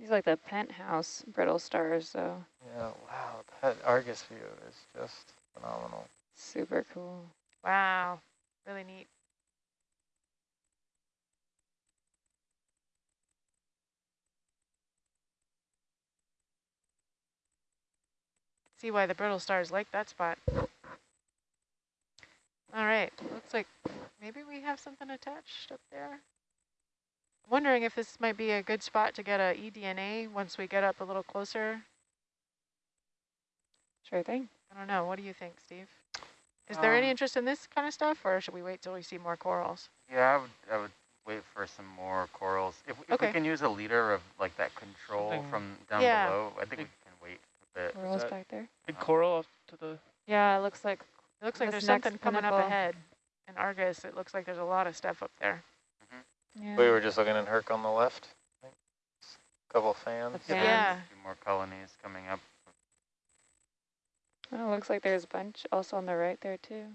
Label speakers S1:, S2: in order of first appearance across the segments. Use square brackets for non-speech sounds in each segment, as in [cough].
S1: These are like the penthouse brittle stars, though.
S2: Yeah, wow, that Argus view is just phenomenal.
S1: Super cool.
S3: Wow, really neat. See why the brittle stars like that spot. All right, looks like maybe we have something attached up there. Wondering if this might be a good spot to get a eDNA once we get up a little closer.
S1: Sure thing.
S3: I don't know. What do you think, Steve? Is there any
S4: Um,
S3: interest in this kind of stuff, or should we wait till we see more corals?
S4: Yeah, I would, I would wait for some more corals. If, if
S3: Okay.
S4: we can use a leader of like that control
S2: Something-
S4: from down
S3: Yeah.
S4: below, I think we can wait a bit.
S1: Corals back there.
S5: Big coral off to the
S1: Yeah, it looks like
S3: It looks like there's
S1: next
S3: something coming up ahead in Argus. It looks like there's a lot of stuff up there.
S1: Yeah.
S2: We were just looking at Herc on the left. I think. Couple fans.
S1: The
S4: Yeah,
S3: Yeah.
S4: a few more colonies coming up.
S1: Oh, it looks like there's a bunch also on the right there too.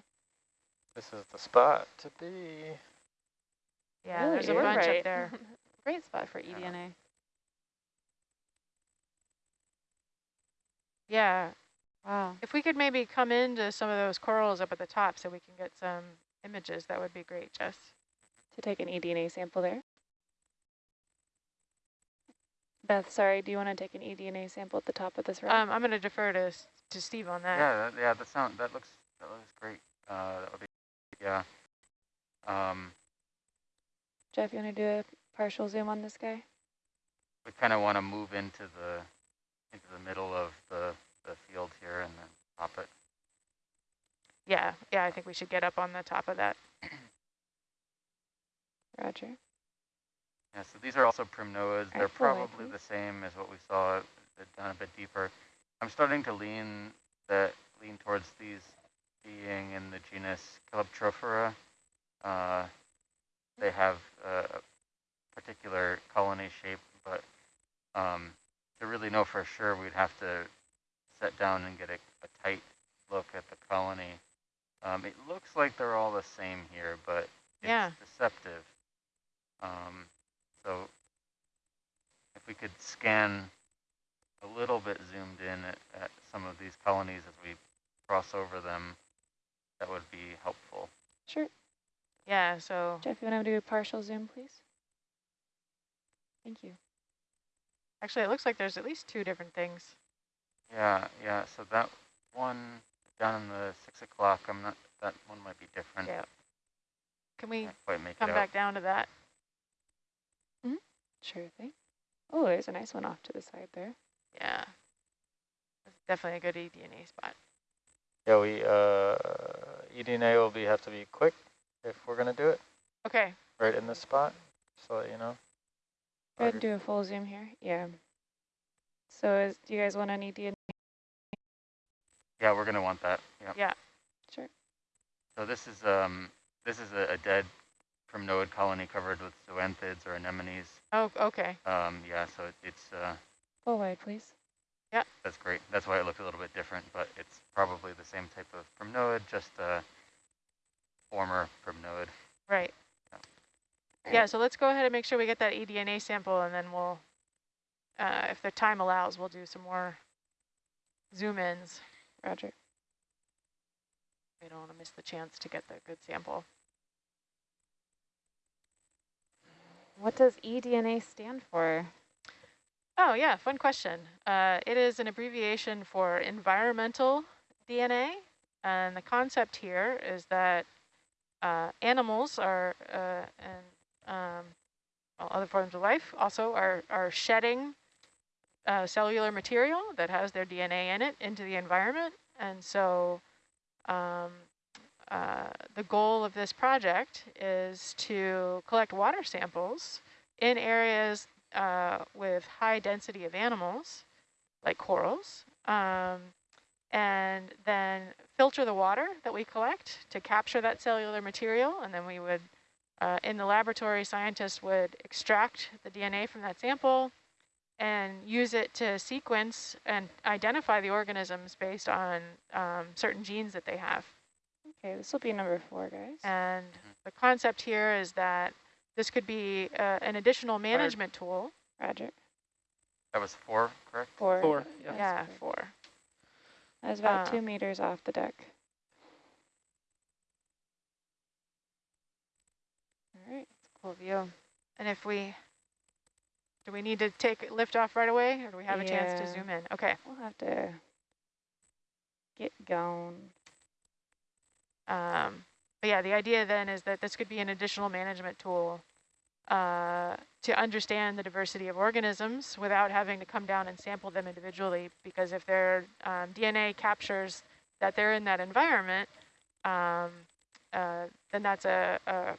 S2: This is the spot to be.
S3: Yeah,
S1: Really?
S3: there's a bunch
S1: right.
S3: up there. [laughs]
S1: Great spot for E eDNA.
S3: Yeah,
S1: Wow.
S3: if we could maybe come into some of those corals up at the top so we can get some images, that would be great, Jess.
S1: To take an eDNA sample there. Beth, sorry, do you want to take an eDNA sample at the top of this row?
S3: Um, I'm going to defer to to Steve on that.
S4: Yeah, that, yeah, that sound that looks that looks great. Uh, that would be yeah. Um,
S1: Jeff, you want to do a partial zoom on this guy?
S4: we kind of want to move into the into the middle of the the field here and then pop it.
S3: yeah, yeah. I think we should get up on the top of that.
S1: Roger.
S4: Yeah, so these are also primnoas. They're probably the same as what we saw down a bit deeper. I'm starting to lean that lean towards these being in the genus Calyptrophora. Uh, they have a particular colony shape, but um, to really know for sure, we'd have to set down and get a, a tight look at the colony. Um, it looks like they're all the same here, but it's
S3: Yeah.
S4: deceptive. Um, so if we could scan a little bit zoomed in at, at some of these colonies as we cross over them, that would be helpful.
S1: Sure.
S3: Yeah, so
S1: Jeff, you want to do a partial zoom, please? Thank you.
S3: actually it looks like there's at least two different things.
S4: Yeah, yeah, so that one down in the six o'clock, I'm not, that one might be different.
S3: Yeah. Can we
S4: Can't quite make
S3: come back down to that?
S1: Sure thing. Oh, there's a nice one off to the side there.
S3: Yeah. That's definitely a good eDNA spot.
S2: Yeah, we uh, eDNA will be have to be quick if we're gonna do it
S3: Okay.
S2: right in this spot. So that you know.
S1: Go ahead and do a full zoom here. Yeah. So is, do you guys want an eDNA?
S4: Yeah, we're gonna want that, yeah.
S3: Yeah.
S1: Sure.
S4: So this is, um, this is a, a dead primnoid colony covered with zoanthids or anemones.
S3: Oh, okay.
S4: Um, yeah, so it, it's, uh,
S1: Full wide, please. Yeah.
S4: That's great. That's why it looked a little bit different, but it's probably the same type of primnoid, just a former primnoid.
S3: Right. Yeah, so let's go ahead and make sure we get that eDNA sample and then we'll, uh, if the time allows, we'll do some more zoom ins.
S1: Roger.
S3: We don't want to miss the chance to get the good sample.
S1: What does eDNA stand for?
S3: Oh yeah, fun question. Uh, it is an abbreviation for environmental DNA. And the concept here is that uh, animals are, uh, and um, well, other forms of life also are, are shedding uh, cellular material that has their DNA in it into the environment. And so um, uh, the goal of this project is to collect water samples in areas uh, with high density of animals, like corals, um, and then filter the water that we collect to capture that cellular material. And then we would, uh, in the laboratory, scientists would extract the DNA from that sample and use it to sequence and identify the organisms based on um, certain genes that they have.
S1: Okay, this will be number four, guys.
S3: And the concept here is that this could be uh, an additional management tool
S1: Roger.
S4: That was four, correct?
S1: Four.
S5: Four, yeah.
S3: Yeah,
S1: correct.
S3: four.
S1: That was about
S3: Uh,
S1: two meters off the deck. All right.
S3: Cool view. And if we, do we need to take lift off right away or do we have a chance to zoom in? Okay.
S1: We'll have to get going.
S3: Um, but yeah, the idea then is that this could be an additional management tool uh, to understand the diversity of organisms without having to come down and sample them individually. Because if their um, DNA captures that they're in that environment, um, uh, then that's a, a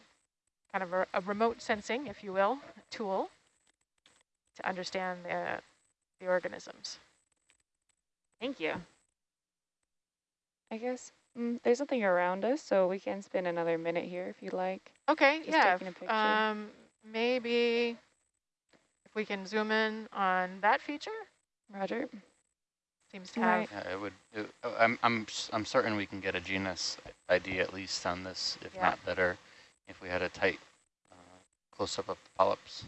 S3: kind of a, a remote sensing, if you will, tool to understand the, the organisms. Thank you.
S1: I guess mm, there's nothing around us, so we can spend another minute here if you'd like.
S3: Okay,
S1: Just
S3: yeah.
S1: taking a picture.
S3: Um, maybe if we can zoom in on that feature,
S1: Roger.
S3: seems to
S1: Right.
S3: have,
S4: Yeah, it would, it- oh, I'm, I'm, s- I'm certain we can get a genus ID at least on this, if
S3: Yeah.
S4: not better, if we had a tight uh, close-up of the polyps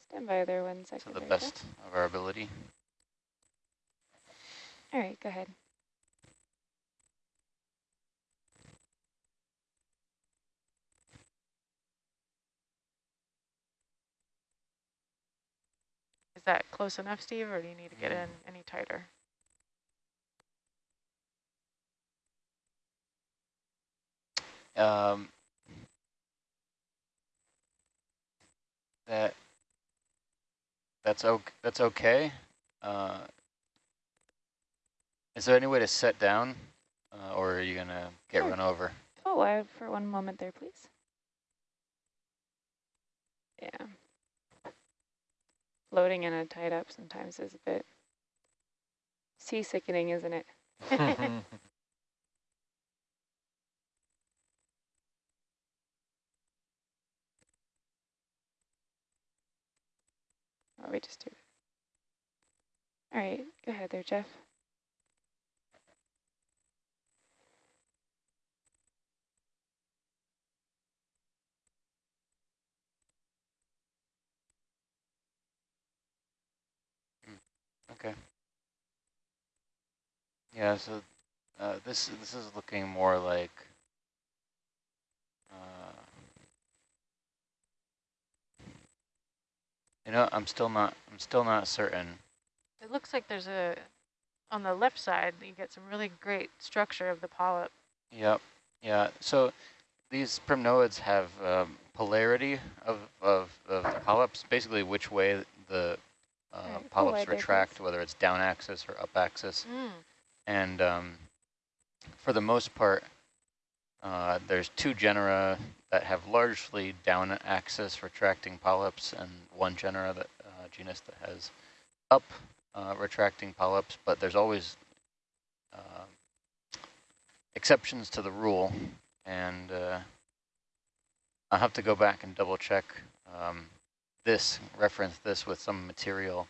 S1: Stand by there one second. to the
S4: best of our ability.
S1: All right, go ahead.
S3: That close enough, Steve, or do you need to get
S4: Mm.
S3: in any tighter?
S4: Um, that that's okay. That's okay. Uh, is there any way to set down, uh, or are you gonna get
S1: Sure.
S4: run over?
S1: Oh, I for one moment there, please. Yeah. Floating in a tied up sometimes is a bit seasickening, isn't it? [laughs] [laughs] Oh, we just do it. All right, go ahead there, Jeff.
S4: Okay. Yeah. So uh, this this is looking more like. Uh, you know, I'm still not. I'm still not certain.
S3: It looks like there's a, on the left side, you get some really great structure of the polyp.
S4: Yep. Yeah. So these primnoids have um, polarity of, of, of the polyps, basically which way the uh, polyps retract, whether it's down axis or up axis.
S3: Mm.
S4: And um, for the most part, uh, there's two genera that have largely down axis retracting polyps and one genera that uh, genus that has up uh, retracting polyps, but there's always uh, exceptions to the rule. And uh, I'll have to go back and double check um, this, reference this with some material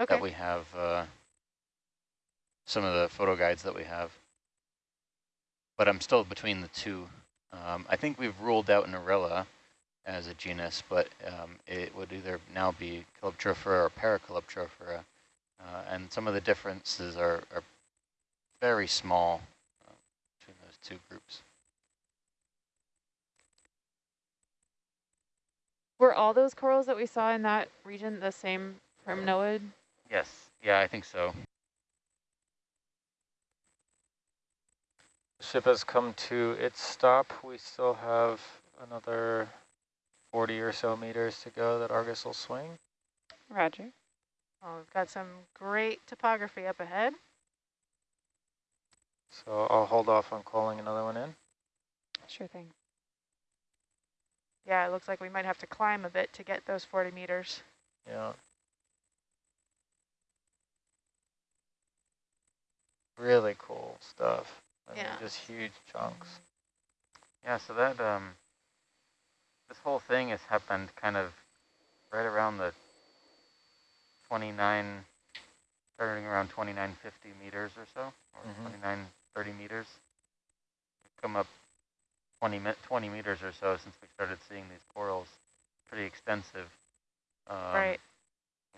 S3: Okay.
S4: that we have, uh, some of the photo guides that we have. But I'm still between the two. Um, I think we've ruled out Narella as a genus, but um, it would either now be Calyptrophora or Paracalyptrophora. Uh, and some of the differences are, are very small uh, between those two groups.
S6: Were all those corals that we saw in that region the same primnoid?
S4: Yes, yeah, I think so.
S2: The ship has come to its stop. We still have another 40 or so meters to go that Argus will swing.
S1: Roger.
S3: Well, we've got some great topography up ahead.
S2: So I'll hold off on calling another one in.
S1: Sure thing.
S3: Yeah, it looks like we might have to climb a bit to get those 40 meters.
S2: Yeah. Really cool stuff. I mean,
S3: Yeah.
S2: just huge chunks.
S4: Yeah, so that um, this whole thing has happened kind of right around the 29, starting around 2950 meters or so, or
S2: Mhm.
S4: 2930 meters. Come up 20, me 20 meters or so since we started seeing these corals. Pretty extensive. Um,
S3: Right.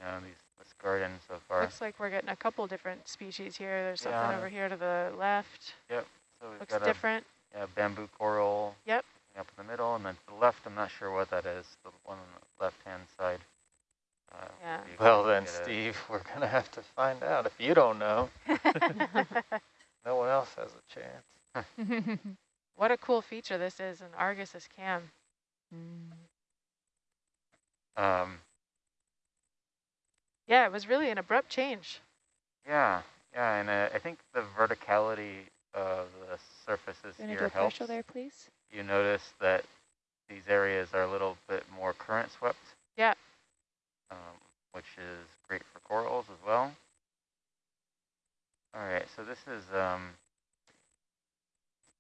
S4: know these this garden so far.
S3: Looks like we're getting a couple different species here. There's something over here to the left.
S4: So we've
S3: Looks
S4: got a
S3: different.
S4: yeah, bamboo coral.
S3: Yep.
S4: Up in the middle, and then to the left, I'm not sure what that is. The one on the left-hand side. Uh,
S3: Yeah.
S2: Well then,
S4: get a-
S2: Steve, [laughs] we're gonna have to find out. If you don't know, [laughs] no one else has a chance. [laughs]
S3: what a cool feature this is in Argus's cam.
S4: Um,
S3: Yeah, it was really an abrupt change.
S4: yeah, yeah, and uh, I think the verticality of the surfaces
S1: Gonna do
S4: here
S1: a
S4: helps.
S1: partial there, please?
S4: You notice that these areas are a little bit more current swept.
S3: Yeah.
S4: Um, which is great for corals as well. All right, so this is um,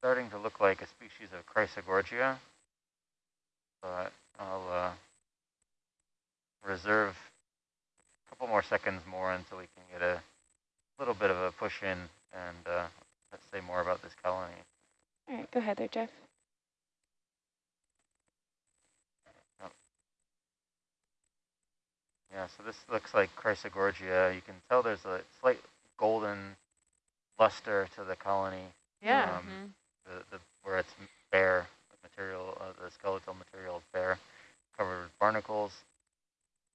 S4: starting to look like a species of Chrysogorgia, but I'll uh, reserve a couple more seconds more until we can get a little bit of a push in and uh, let's say more about this colony.
S1: All right, go ahead there, Jeff.
S4: Yeah, so this looks like Chrysogorgia. You can tell there's a slight golden luster to the colony,
S3: Yeah.
S4: Um, the, the where it's bare, the material, uh, the skeletal material is bare, covered with barnacles.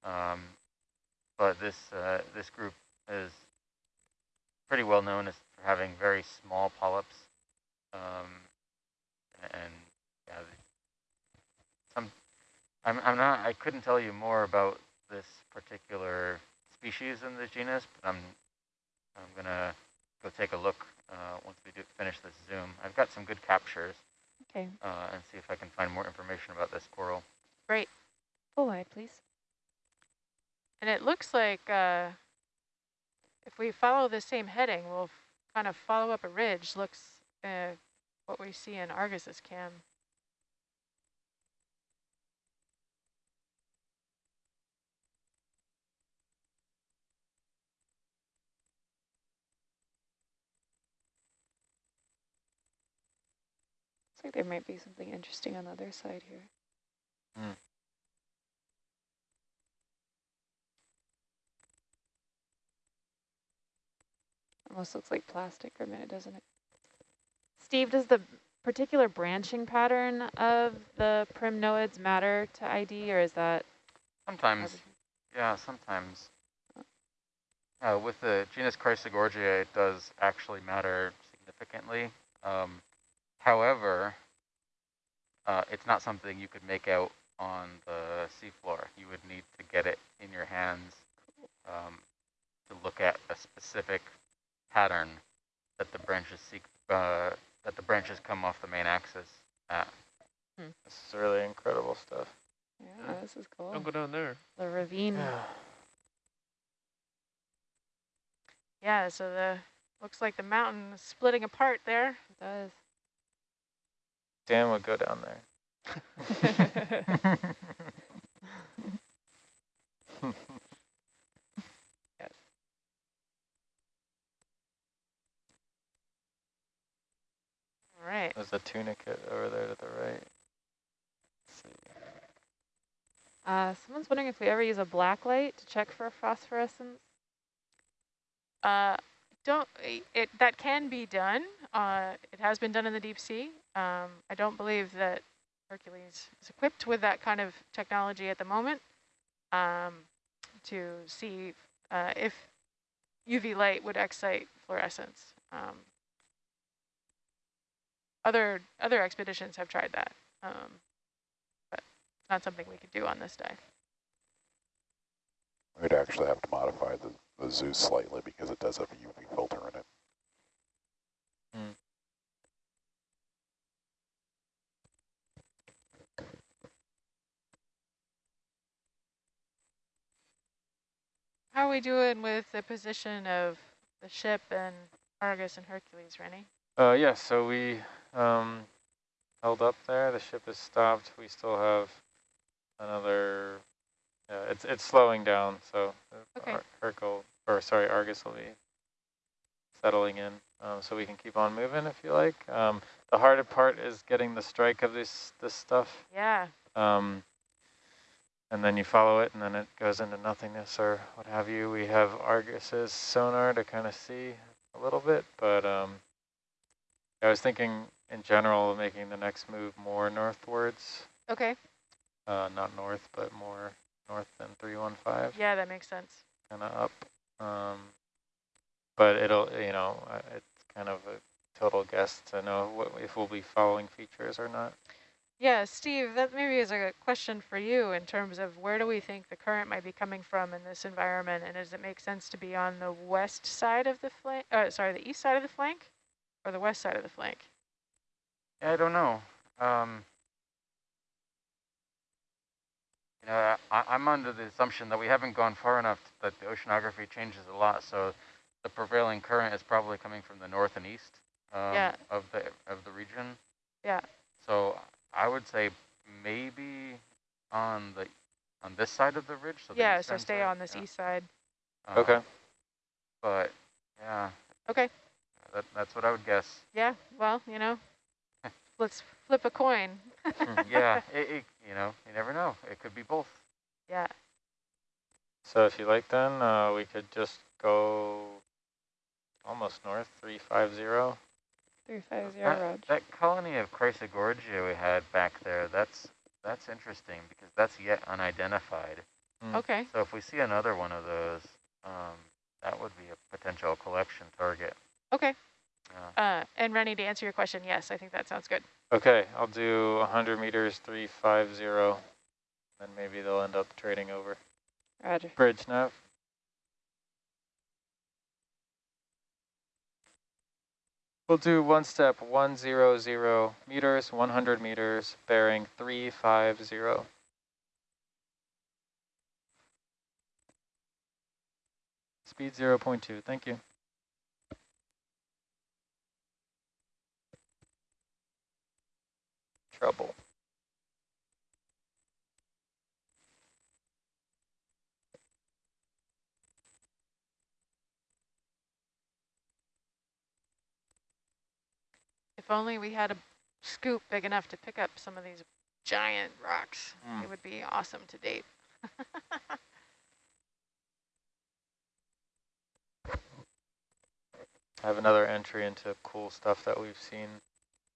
S4: Um, but this uh, this group is pretty well known as having very small polyps, um, and yeah, some. I'm I'm not. I couldn't tell you more about this particular species in the genus, but I'm I'm gonna go take a look uh, once we do finish this zoom. I've got some good captures
S1: Okay,
S4: uh, and see if I can find more information about this coral. Great.
S1: Full wide, please.
S3: And it looks like uh, if we follow the same heading, we'll kind of follow up a ridge. Looks uh, what we see in Argus's cam.
S1: Like there might be something interesting on the other side here.
S2: Hmm.
S1: Almost looks like plastic for a minute, doesn't it?
S6: Steve, does the particular branching pattern of the primnoids matter to ID, or is that
S4: Sometimes,
S6: everything?
S4: yeah, sometimes. Uh, with the genus Chrysogorgia, it does actually matter significantly. Um, however, uh, it's not something you could make out on the seafloor. You would need to get it in your hands um, to look at a specific pattern that the branches seek, uh, that the branches come off the main axis at.
S2: This is really incredible stuff.
S1: Yeah, this is cool.
S5: Don't go down there.
S6: the ravine?
S2: Yeah.
S3: Yeah, so the looks like the mountain is splitting apart there.
S6: It does.
S2: Dan would go down there.
S1: Yes. [laughs]
S3: All right.
S2: There's a tunicate over there to the right.
S6: Uh, someone's wondering if we ever use a black light to check for phosphorescence.
S3: Uh, don't it that can be done. Uh, it has been done in the deep sea. Um, I don't believe that Hercules is equipped with that kind of technology at the moment um, to see uh, if UV light would excite fluorescence. Um, other other expeditions have tried that, um, but not something we could do on this dive.
S7: We'd actually have to modify the, the Zeus slightly because it does have a UV filter in it.
S3: How are we doing with the position of the ship and Argus and Hercules, Rennie?
S2: Uh, yeah, so we um, held up there. The ship is stopped. We still have another. Yeah, it's it's slowing down. So
S3: Okay.
S2: Ar- Hercule, or sorry, Argus will be settling in. Um, so we can keep on moving if you like. Um, the harder part is getting the strike of this this stuff.
S3: Yeah.
S2: Um, and then you follow it and then it goes into nothingness or what have you. We have Argus's sonar to kind of see a little bit, but um, I was thinking in general of making the next move more northwards,
S3: Okay,
S2: uh, not north, but more north than 315,
S3: yeah, that makes sense.
S2: kind of up. Um, but it'll, you know, it's kind of a total guess to know what, if we'll be following features or not.
S3: Yeah, Steve, that maybe is a question for you in terms of where do we think the current might be coming from in this environment, and does it make sense to be on the west side of the flank, uh, sorry, the east side of the flank, or the west side of the flank?
S4: Yeah, I don't know. Um, you know, I, I'm under the assumption that we haven't gone far enough that the oceanography changes a lot. So the prevailing current is probably coming from the north and east um,
S3: Yeah.
S4: of the of the region.
S3: Yeah.
S4: So I would say maybe on the on this side of the ridge. So the
S3: yeah, so stay
S4: side,
S3: on this
S4: yeah.
S3: east side.
S4: Uh,
S2: Okay.
S4: But yeah,
S3: Okay,
S4: that, that's what I would guess.
S3: yeah, well, you know, [laughs] let's flip a coin. [laughs]
S4: yeah, it, it, you know, you never know. It could be both.
S3: Yeah,
S2: So if you like then, uh, we could just go almost north, 350.
S1: 350,
S4: That,
S1: Rog.
S4: that colony of Chrysogorgia we had back there, that's that's interesting because that's yet unidentified.
S2: Mm.
S3: okay,
S4: So if we see another one of those, um, that would be a potential collection target.
S3: okay.
S4: Yeah.
S3: Uh, and Rennie, to answer your question, yes, I think that sounds good.
S2: Okay, I'll do 100 meters, 350. Then maybe they'll end up trading over.
S1: Roger.
S2: Bridge nav. We'll do one step, 100 meters, 100 meters, bearing 350. Speed 0.2, thank you. Trouble.
S3: If only we had a scoop big enough to pick up some of these giant rocks,
S2: Mm.
S3: it would be awesome to date. [laughs]
S2: I have another entry into cool stuff that we've seen.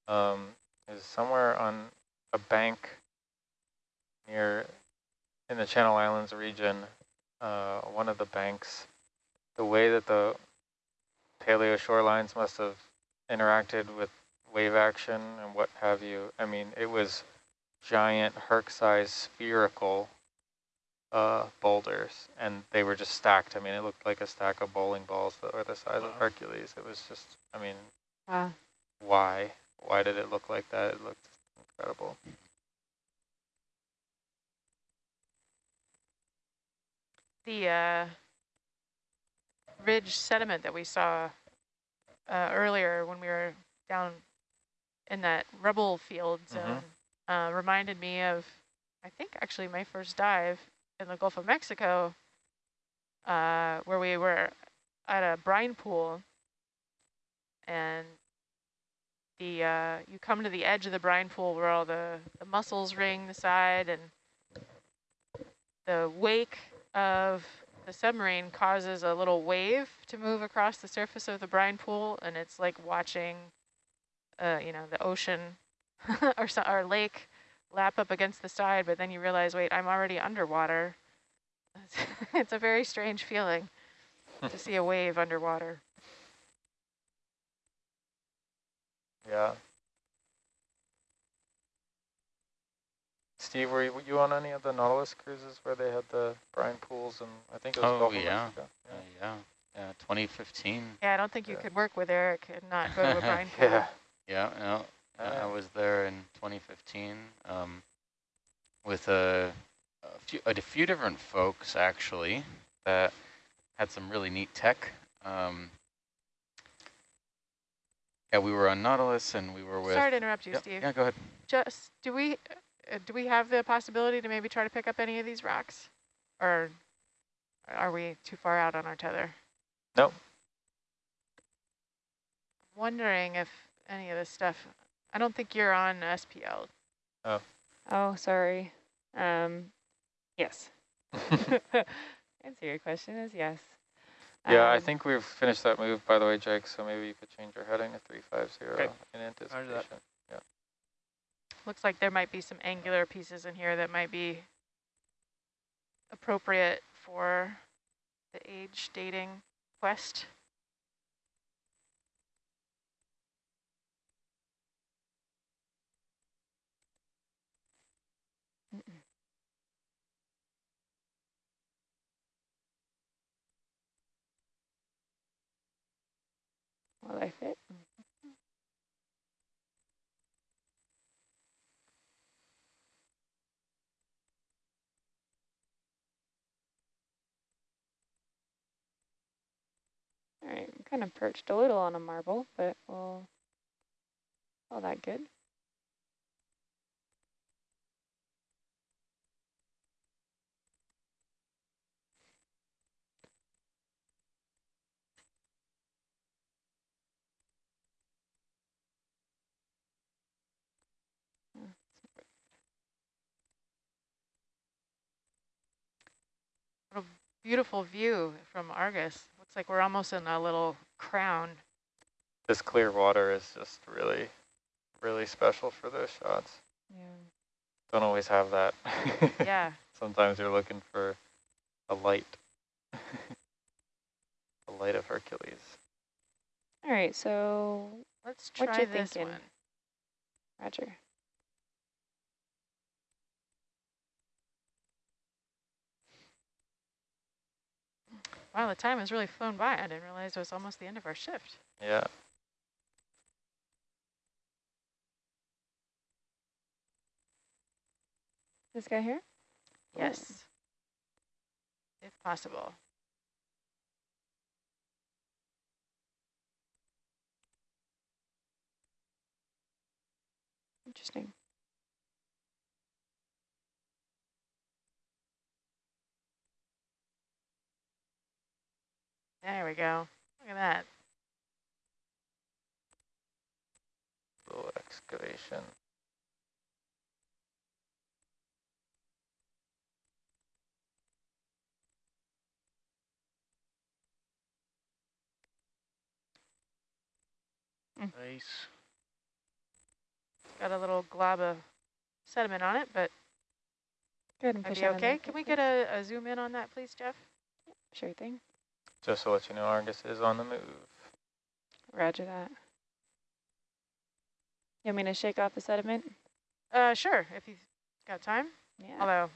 S2: Um, is somewhere on a bank near in the Channel Islands region. Uh, one of the banks, the way that the paleo shorelines must have interacted with wave action and what have you. I mean, it was giant Herc-sized spherical uh, boulders, and they were just stacked. I mean, it looked like a stack of bowling balls that were the size of Hercules. It was just, I mean,
S6: Wow.
S2: why? Why did it look like that? It looked incredible.
S3: The uh, ridge sediment that we saw uh, earlier when we were down in that rubble field
S2: Mhm.
S3: zone uh, reminded me of, I think actually my first dive in the Gulf of Mexico, uh, where we were at a brine pool, and the uh, you come to the edge of the brine pool where all the, the mussels ring the side, and the wake of the submarine causes a little wave to move across the surface of the brine pool, and it's like watching, uh, you know, the ocean [laughs] or, so, or lake lap up against the side, but then you realize, wait, I'm already underwater. [laughs] it's a very strange feeling to see a wave underwater.
S2: Yeah. Steve, were you, were you on any of the Nautilus cruises where they had the brine pools and I think it was
S4: Oh,
S2: Gulf of
S4: yeah.
S2: Mexico?
S4: Uh, yeah, yeah, 2015.
S3: Yeah, I don't think you
S2: Yeah.
S3: could work with Eric and not go to a [laughs] brine pool.
S2: Yeah.
S4: Yeah, no, I- I was there in 2015 um, with a, a few a few different folks actually that had some really neat tech. Um, yeah, we were on Nautilus and we were with.
S3: Sorry to interrupt you,
S4: Yep,
S3: Steve.
S4: Yeah, go ahead.
S3: Just do we uh, do we have the possibility to maybe try to pick up any of these rocks, or are we too far out on our tether?
S2: Nope.
S3: Wondering if any of this stuff. I don't think you're on SPL.
S1: Oh, Oh, sorry. Um, Yes. [laughs] [laughs] Answer your question is yes.
S2: Yeah, I
S1: Um,
S2: think we've finished that move, by the way, Jake, so maybe you could change your heading to 350
S5: Okay.
S2: in anticipation.
S5: that.
S3: Looks like there might be some angular pieces in here that might be appropriate for the age dating quest.
S1: I fit? All right, I'm kind of perched a little on a marble, but we'll all that good.
S3: Beautiful view from Argus. Looks like we're almost in a little crown.
S2: This clear water is just really, really special for those shots.
S1: Yeah.
S2: Don't always have that. [laughs]
S3: Yeah.
S2: Sometimes you're looking for a light. [laughs] the light of Hercules.
S1: All right, so
S3: Let's
S1: What
S3: try
S1: you
S3: this
S1: thinking?
S3: one.
S1: Roger.
S3: Wow, the time has really flown by. I didn't realize it was almost the end of our shift.
S2: Yeah.
S1: This guy here? Cool.
S3: Yes. Oh. If possible.
S1: Interesting.
S3: There we go. Look at that.
S2: Little excavation. Mm.
S5: Nice.
S3: Got a little glob of sediment on it, but
S1: Go ahead and push
S3: be okay. Can we get a, a zoom in on that, please, Jeff?
S1: Sure thing.
S2: Just to let you know, Argus is on the move.
S1: Roger that. You want me to shake off the sediment?
S3: Uh, sure, if you've got time.
S1: Yeah.
S3: Although,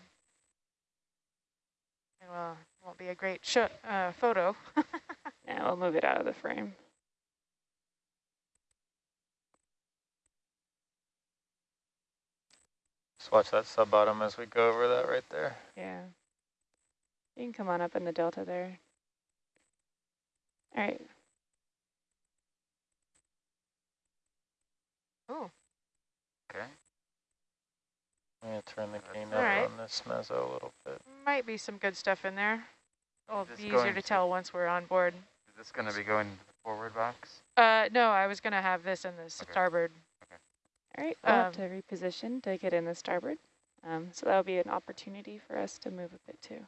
S3: it will, won't be a great sh uh, photo. [laughs]
S1: Now we'll move it out of the frame.
S2: Just watch that sub bottom as we go over that right there.
S1: Yeah. You can come on up in the delta there. All right.
S3: oh,
S4: Okay.
S2: I'm going to turn the gain up
S3: right.
S2: on this mezzo a little bit.
S3: might be some good stuff in there. It'll be easier to
S4: to-
S3: tell once we're on board.
S4: Is this going to be going to the forward box?
S3: Uh, no, I was going to have this in the
S4: Okay.
S3: starboard.
S1: All right. We'll have
S3: Um,
S1: to reposition to get in the starboard. Um, so that'll be an opportunity for us to move a bit too.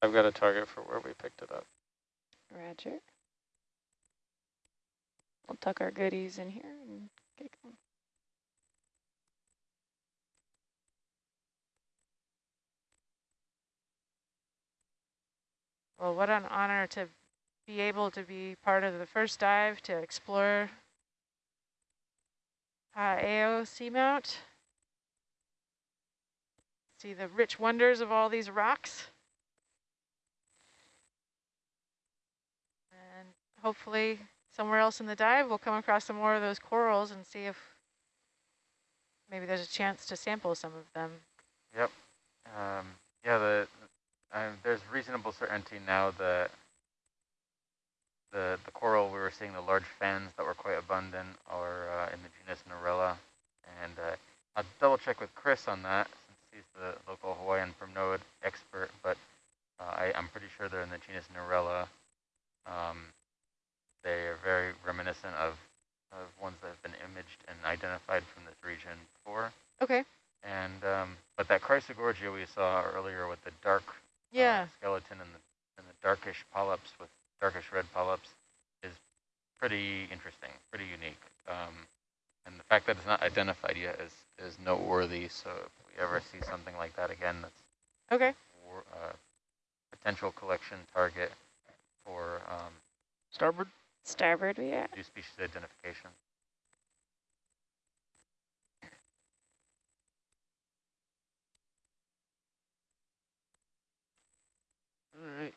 S2: I've got a target for where we picked it up.
S1: Roger. We'll tuck our goodies in here and get going.
S3: Well, what an honor to be able to be part of the first dive to explore uh, AO Seamount. See the rich wonders of all these rocks. And hopefully somewhere else in the dive we'll come across some more of those corals and see if maybe there's a chance to sample some of them.
S4: Yep. Um, yeah, the uh, there's reasonable certainty now that the the coral we were seeing the large fans that were quite abundant are uh, in the genus Narella, and uh, I'll double check with Chris on that since he's the local Hawaiian from primnoid expert. But uh, I, I'm pretty sure they're in the genus Narella. Um, they are very reminiscent of of ones that have been imaged and identified from this region before.
S3: Okay.
S4: And um, but that Chrysogorgia we saw earlier with the dark uh, skeleton and the and the darkish polyps with darkish red polyps is pretty interesting, pretty unique. Um, and the fact that it's not identified yet is is noteworthy. So if we ever see something like that again, that's
S3: Okay.
S4: wor- uh, potential collection target for um,
S2: Starboard.
S1: Starboard we are.
S4: new species identification.
S5: All right.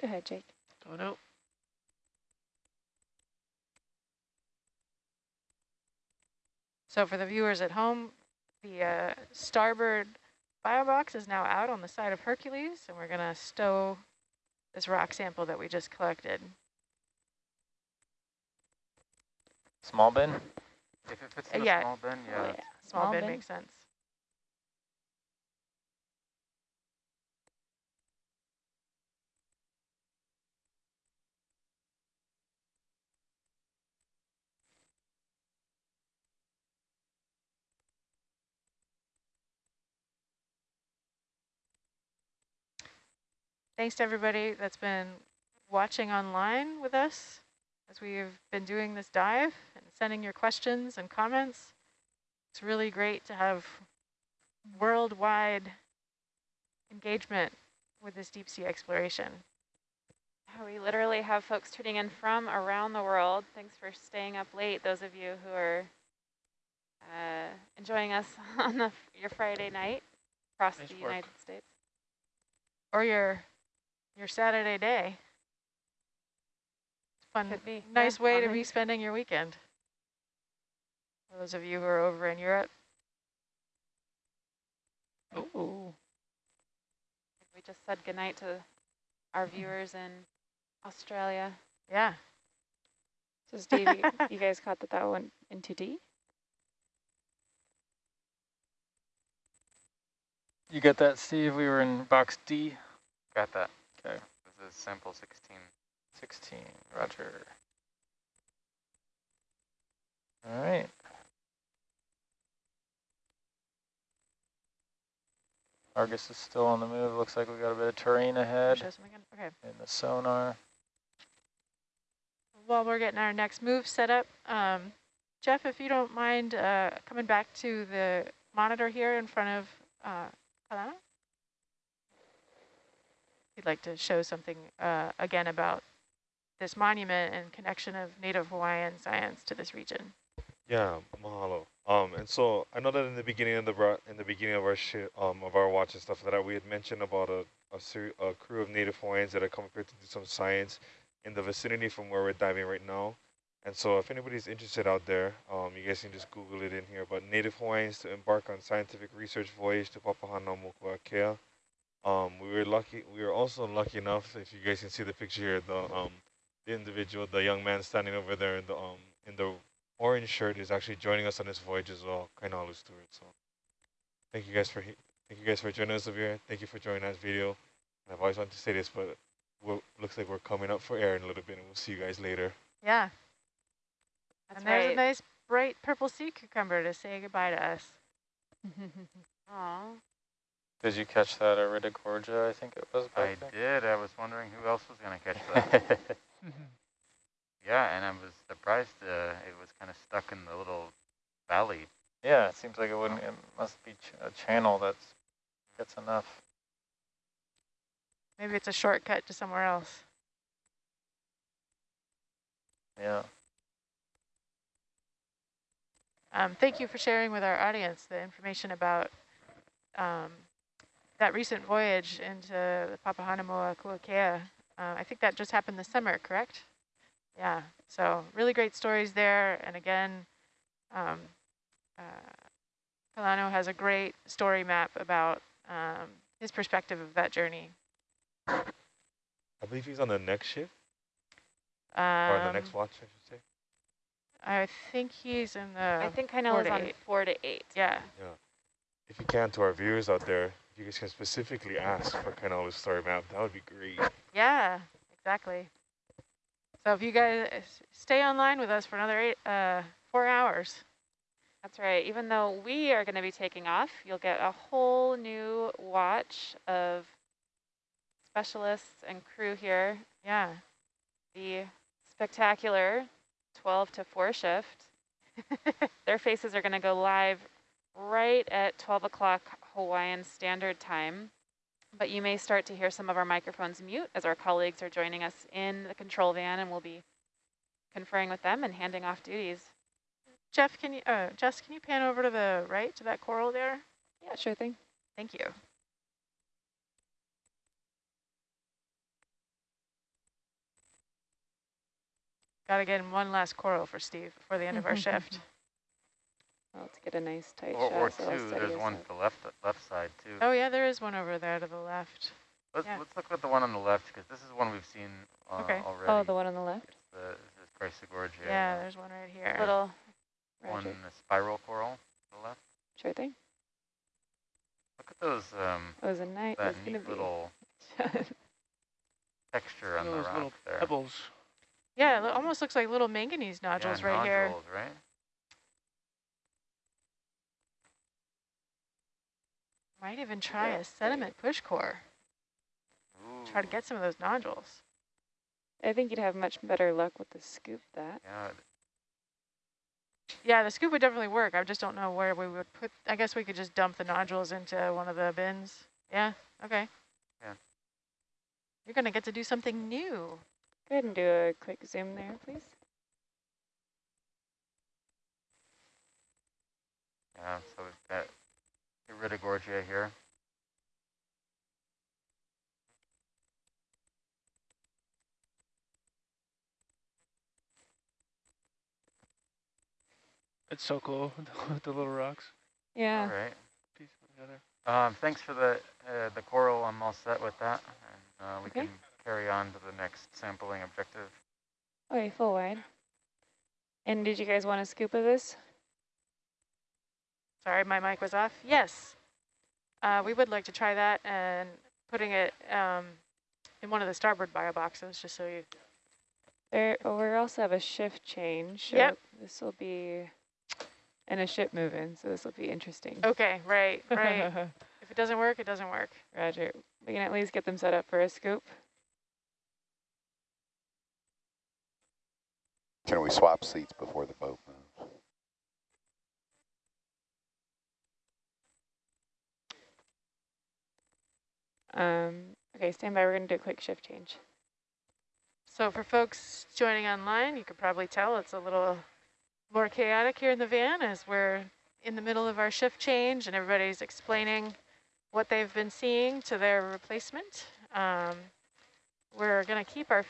S1: Go ahead, Jake.
S5: Oh, Going out.
S3: So for the viewers at home, the uh, starboard firebox is now out on the side of Hercules, and we're going to stow this rock sample that we just collected.
S2: Small bin.
S4: If it fits
S3: Uh,
S4: in a
S3: yeah.
S4: small bin, yeah.
S1: Oh,
S4: that's-
S3: Small,
S1: Small
S3: bin
S1: bin.
S3: makes sense. Thanks to everybody that's been watching online with us as we've been doing this dive and sending your questions and comments. It's really great to have worldwide engagement with this deep sea exploration.
S6: We literally have folks tuning in from around the world. Thanks for staying up late, those of you who are uh, enjoying us [laughs] on the, your Friday night across
S5: Nice
S6: the
S5: work.
S6: United States.
S3: Or your your Saturday day. It's fun,
S6: Could be,
S3: nice
S6: yeah,
S3: way
S6: on
S3: to be spending your weekend. For those of you who are over in Europe.
S1: Ooh.
S6: We just said goodnight to our mm-hmm. viewers in Australia.
S3: Yeah.
S1: So Steve, you, [laughs] you guys caught that that went into D?
S2: You get that, Steve? We were in box D.
S4: Got that.
S2: Okay.
S4: This is sample 16.
S2: 16. Roger. All right. Argus is still on the move. Looks like we got a bit of terrain ahead
S3: Show some again? Okay.
S2: in the sonar.
S3: While we're getting our next move set up, um, Jeff, if you don't mind uh, coming back to the monitor here in front of uh, Kalana. You'd like to show something uh, again about this monument and connection of Native Hawaiian science to this region.
S8: Yeah, mahalo. Um, and so I know that in the beginning of the in the beginning of our um of our watch and stuff like that we had mentioned about a a, a crew of Native Hawaiians that had come here to do some science in the vicinity from where we're diving right now. And so if anybody's interested out there, um, you guys can just Google it in here. But Native Hawaiians to embark on scientific research voyage to Papahanaumokuakea. Um, we were lucky. We were also lucky enough, if you guys can see the picture here, the um, the individual, the young man standing over there in the um in the orange shirt is actually joining us on this voyage as well, Kainalu Stewart. So thank you guys for thank you guys for joining us over here. Thank you for joining us video. And I've always wanted to say this, but we're, looks like we're coming up for air in a little bit, and we'll see you guys later.
S3: Yeah,
S6: That's
S3: and there's
S6: right.
S3: a nice bright purple sea cucumber to say goodbye to us. [laughs]
S6: Aw.
S2: Did you catch that Iridogorgia, I think it was
S4: I
S2: back
S4: did. I was wondering who else was going to catch that. [laughs] [laughs] yeah, and I was surprised uh, it was kind of stuck in the little valley.
S2: yeah, it seems like it wouldn't. It must be ch a channel that's gets enough.
S3: Maybe it's a shortcut to somewhere else.
S2: Yeah.
S3: Um, thank you for sharing with our audience the information about um, that recent voyage into the Papahanaumokuakea. Uh, I think that just happened this summer, correct? Yeah, so really great stories there. And again, um, uh, Kalano has a great story map about um, his perspective of that journey.
S8: I believe he's on the next shift
S3: Um,
S8: or the next watch, I should say.
S3: I think he's in the,
S6: I think Kainal
S3: four
S6: is on
S3: eight.
S6: four to eight.
S3: Yeah. yeah.
S8: If you can, to our viewers out there, if you guys can specifically ask for kind of a story map, that would be great.
S3: Yeah, exactly. So if you guys stay online with us for another eight, uh, four hours.
S6: That's right. Even though we are going to be taking off, you'll get a whole new watch of specialists and crew here.
S3: Yeah.
S6: The spectacular 12 to 4 shift. [laughs] Their faces are going to go live right at 12 o'clock Hawaiian Standard Time. But you may start to hear some of our microphones mute as our colleagues are joining us in the control van and we'll be conferring with them and handing off duties.
S3: Jeff, can you, uh, Jess, can you pan over to the right to that coral there?
S1: Yeah, sure thing.
S3: Thank you. Got to get in one last coral for Steve before the end of our [laughs] shift.
S1: Well, let's get a nice tight
S4: Or,
S1: shot.
S4: or
S1: so
S4: two,
S1: steady
S4: there's one to the left, left side too.
S3: Oh yeah, there is one over there to the left.
S4: Let's,
S3: yeah.
S4: let's look at the one on the left because this is one we've seen uh,
S3: Okay.
S4: already.
S1: Oh, the one on the left?
S4: It's the, this is Chrysogorgia.
S3: Yeah, there's one right here.
S6: Little
S4: one
S1: Roger.
S4: spiral coral to the left.
S1: Sure thing.
S4: Look at those, um,
S1: That was a night.
S4: that
S1: That's gonna
S4: neat little [laughs] texture on the
S5: Those
S4: rock
S5: little
S4: there.
S5: pebbles.
S3: Yeah, it almost looks like little manganese
S4: Yeah,
S3: nodules right here.
S4: nodules, right?
S3: Might even try a sediment push core. Try to get some of those nodules.
S1: I think you'd have much better luck with the scoop that.
S4: Yeah,
S3: Yeah, the scoop would definitely work. I just don't know where we would put. I guess we could just dump the nodules into one of the bins. Yeah. Okay.
S4: Yeah.
S3: You're gonna get to do something new.
S1: Go ahead and do a quick zoom there, please.
S4: yeah. So we've got Iridogorgia here.
S5: It's so cool with the little rocks
S1: Yeah.
S4: All right.
S5: pieced together.
S4: Um, thanks for the uh, the coral. I'm all set with that, and uh, we
S1: Okay.
S4: can carry on to the next sampling objective.
S1: Okay, full wide. And did you guys want a scoop of this?
S3: Sorry, my mic was off. Yes. Uh, we would like to try that and putting it um, in one of the starboard bio boxes, just so you.
S1: There, oh, we also have a shift change. So
S3: Yep.
S1: This will be, and a ship moving, so this will be interesting.
S3: Okay. Right. [laughs] Right. if it doesn't work, it doesn't work.
S1: Roger. We can at least get them set up for a scoop.
S7: Can we swap seats before the boat
S1: Um, okay, stand by. We're going to do a quick shift change.
S3: So for folks joining online, you could probably tell it's a little more chaotic here in the van as we're in the middle of our shift change and everybody's explaining what they've been seeing to their replacement. Um, we're going to keep our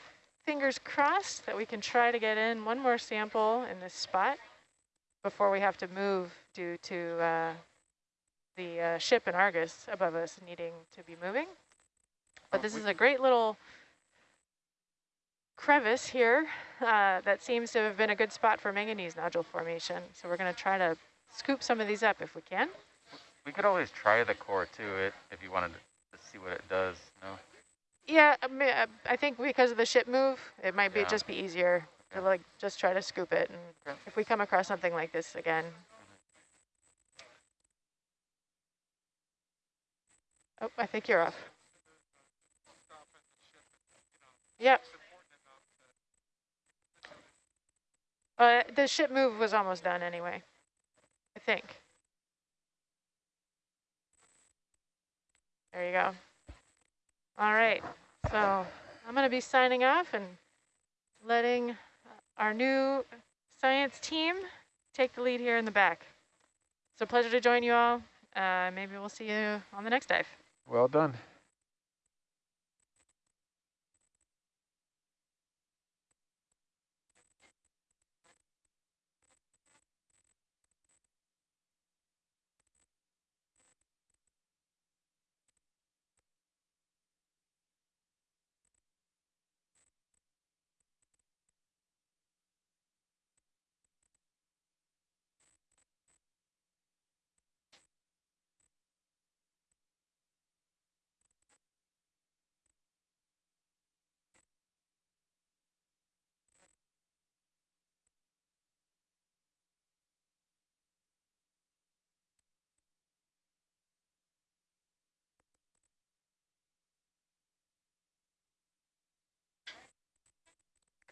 S3: fingers crossed that we can try to get in one more sample in this spot before we have to move due to uh, the uh, ship in Argus above us needing to be moving. But
S4: Oh,
S3: this is a great little crevice here uh, that seems to have been a good spot for manganese nodule formation. So we're going to try to scoop some of these up if we can.
S4: We could always try the core too, it if you wanted to see what it does. No.
S3: Yeah, I, mean, uh, I think because of the ship move, it might be
S4: Yeah.
S3: just be easier to like just try to scoop it. And
S4: Okay.
S3: if we come across something like this again. Oh, I think you're off. Yep. Uh, the ship move was almost done anyway, I think. There you go. All right, so I'm going to be signing off and letting our new science team take the lead here in the back. It's a pleasure to join you all. Uh, maybe we'll see you on the next dive.
S2: Well done.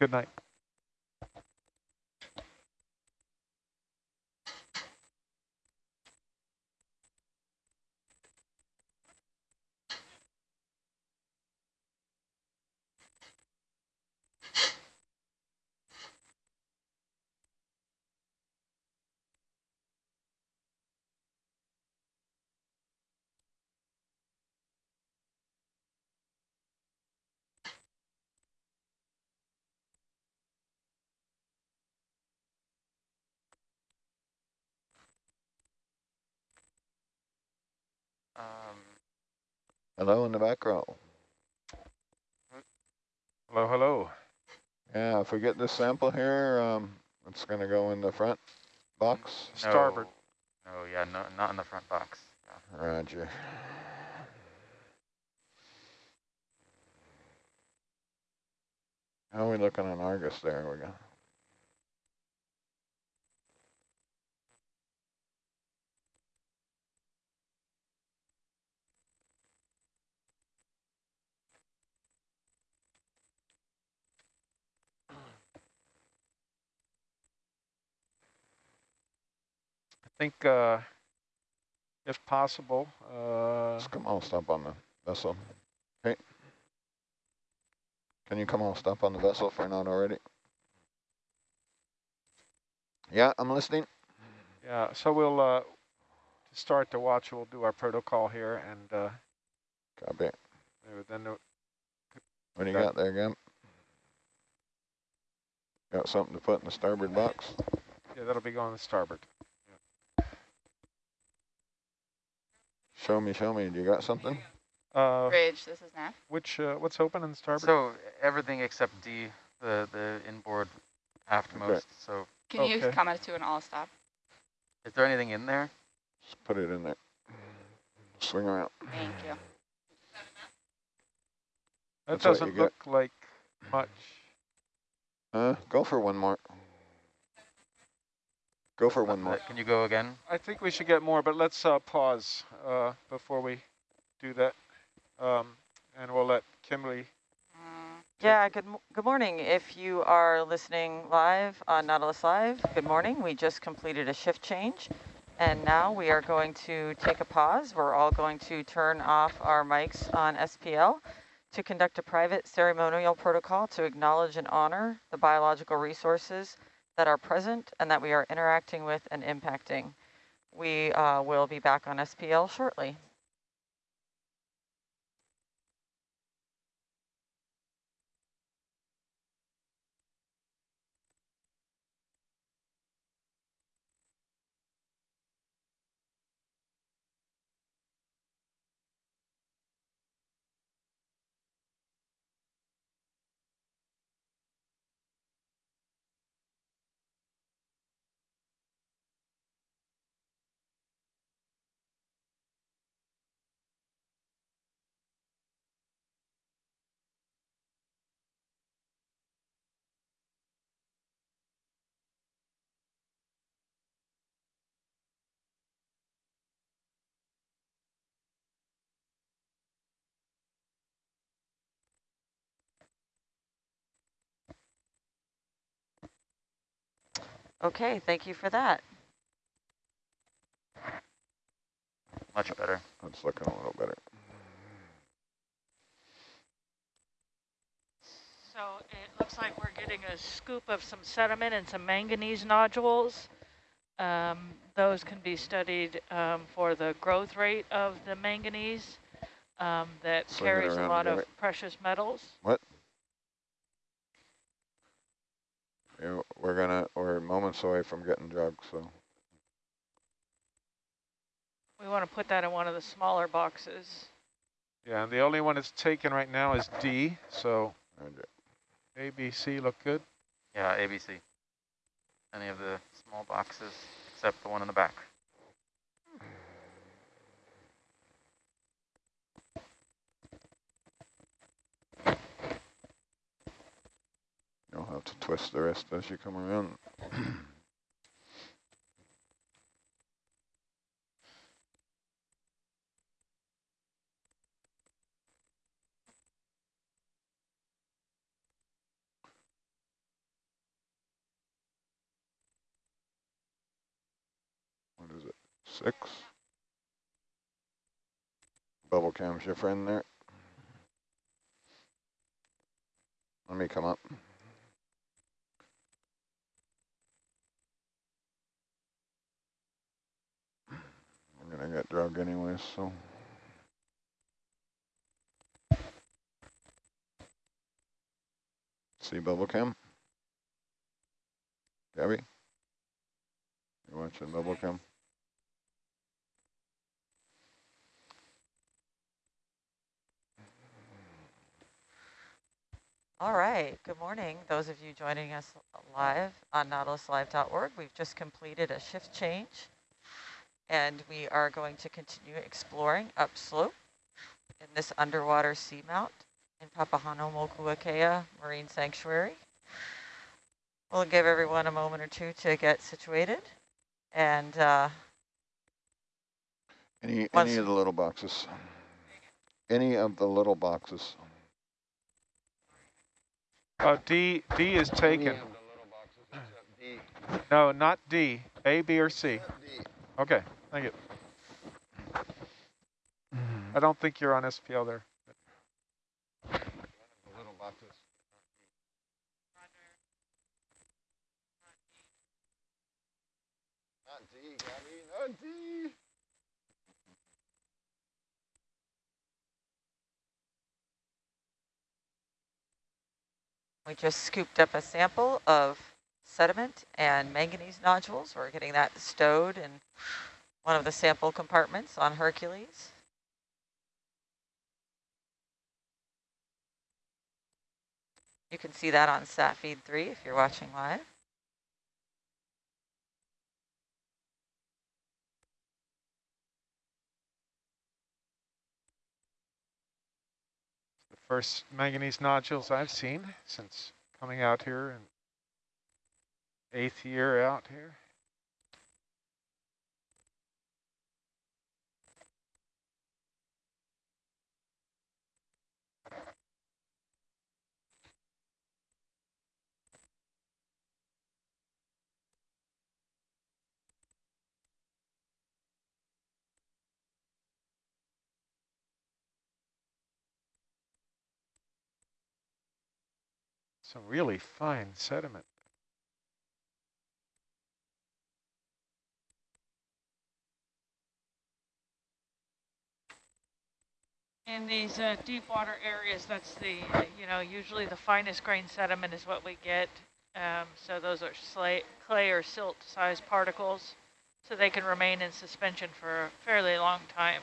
S9: Good night.
S10: Hello in the back row.
S9: Hello, hello.
S10: Yeah, if we get this sample here, um, it's going to go in the front box.
S9: Starboard.
S4: No, no, yeah, no, not in the front box. Yeah.
S10: Roger. How are we looking on Argus there? We go.
S9: Think, uh, if possible, uh,
S10: Just come on, stop on the vessel. Okay. Can you come on, stop on the vessel if we're not already? Yeah, I'm listening.
S9: yeah, so we'll, uh, start the watch, we'll do our protocol here and, uh,
S10: Copy.
S9: then
S10: What do you got there, Gam? Got something to put in the starboard box?
S9: Yeah, that'll be going to starboard.
S10: Show me, show me. Do you got something?
S9: Uh,
S11: Bridge, this is Nat.
S9: which, uh, what's open in starboard?
S4: So everything except D, the, the inboard aftmost. So
S11: Can you
S9: Okay.
S11: comment to an all stop?
S4: is there anything in there?
S10: Just put it in there. Swing around.
S11: Thank you.
S9: that
S10: that's
S9: doesn't
S10: get.
S9: look like much.
S10: Uh, go for one more. Go for one more.
S4: Can you go again?
S9: I think we should get more, but let's uh, pause uh, before we do that. Um, and we'll let Kimberly.
S11: Uh,
S12: Yeah, good, good morning. If you are listening live on Nautilus Live, good morning. We just completed a shift change and now we are going to take a pause. We're all going to turn off our mics on SPL to conduct a private ceremonial protocol to acknowledge and honor the biological resources that are present and that we are interacting with and impacting. We uh, will be back on SPL shortly. Okay, thank you for that.
S4: Much better.
S10: That's looking a little better.
S13: So it looks like we're getting a scoop of some sediment and some manganese nodules. Um, those can be studied um, for the growth rate of the manganese um, that
S10: Swing
S13: carries a lot of
S10: together.
S13: precious metals.
S10: What? Yeah, we're gonna, we're moments away from getting drugged, so.
S13: We want to put that in one of the smaller boxes.
S9: Yeah, and the only one that's taken right now is D. So
S10: Roger.
S9: A, B, C look good.
S4: Yeah, ABC. Any of the small boxes except the one in the back.
S10: have to twist the rest as you come around. what is it? Six? Bubble cam's your friend there. Let me come up. I'm gonna get drugged anyways, so. See bubble cam? Gabby? You watching bubble cam?
S12: All right, good morning. Those of you joining us live on nautiluslive.org, we've just completed a shift change and we are going to continue exploring upslope in this underwater seamount in Papahanaumokuakea Marine Sanctuary. We'll give everyone a moment or two to get situated and uh,
S10: any, any of the little boxes. Any of the little boxes.
S9: Uh, D, D is taken. No, not D. A, B, or C. Okay, thank you. Mm-hmm. I don't think you're on SPL there.
S10: Not D, Gabby, not D.
S12: We just scooped up a sample of sediment and manganese nodules. We're getting that stowed in one of the sample compartments on Hercules. You can see that on sat feed 3 if you're watching live.
S9: The first manganese nodules I've seen since coming out here and eighth year out here. Some really fine sediment.
S13: In these uh, deep water areas, that's the, you know, usually the finest grain sediment is what we get. Um, so those are clay or silt sized particles, so they can remain in suspension for a fairly long time.